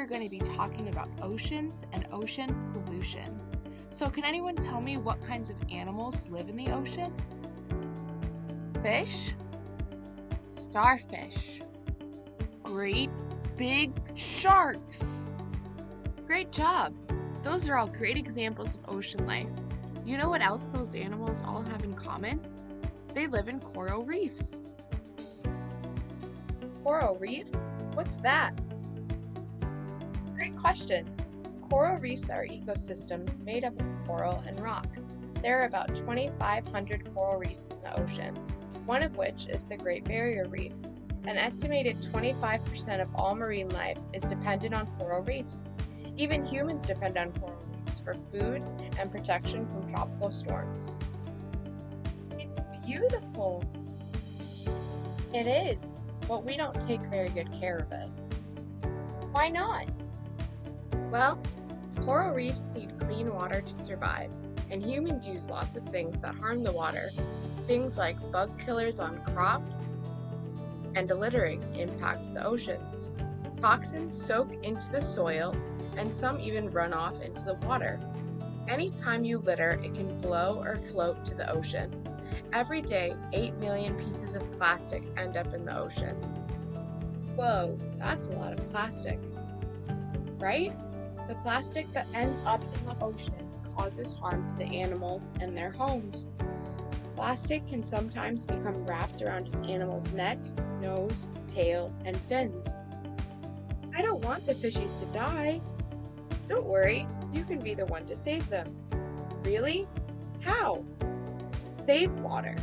are going to be talking about oceans and ocean pollution. So can anyone tell me what kinds of animals live in the ocean? Fish? Starfish. Great big sharks. Great job! Those are all great examples of ocean life. You know what else those animals all have in common? They live in coral reefs. Coral reef? What's that? Great question. Coral reefs are ecosystems made up of coral and rock. There are about 2,500 coral reefs in the ocean, one of which is the Great Barrier Reef. An estimated 25% of all marine life is dependent on coral reefs. Even humans depend on coral reefs for food and protection from tropical storms. It's beautiful! It is, but we don't take very good care of it. Why not? Well, coral reefs need clean water to survive, and humans use lots of things that harm the water. Things like bug killers on crops and littering impact the oceans. Toxins soak into the soil, and some even run off into the water. Anytime you litter, it can blow or float to the ocean. Every day, 8 million pieces of plastic end up in the ocean. Whoa, that's a lot of plastic. Right? The plastic that ends up in the ocean causes harm to the animals and their homes. Plastic can sometimes become wrapped around an animal's neck, nose, tail, and fins. I don't want the fishies to die. Don't worry, you can be the one to save them. Really? How? Save water.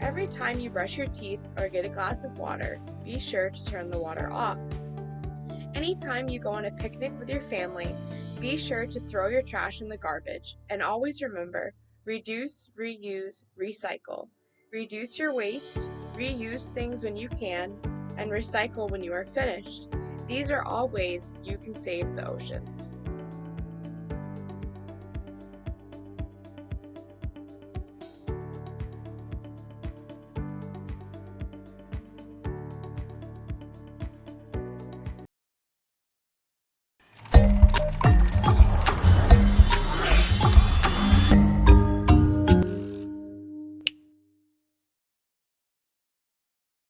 Every time you brush your teeth or get a glass of water, be sure to turn the water off. Anytime you go on a picnic with your family, be sure to throw your trash in the garbage and always remember reduce, reuse, recycle. Reduce your waste, reuse things when you can, and recycle when you are finished. These are all ways you can save the oceans.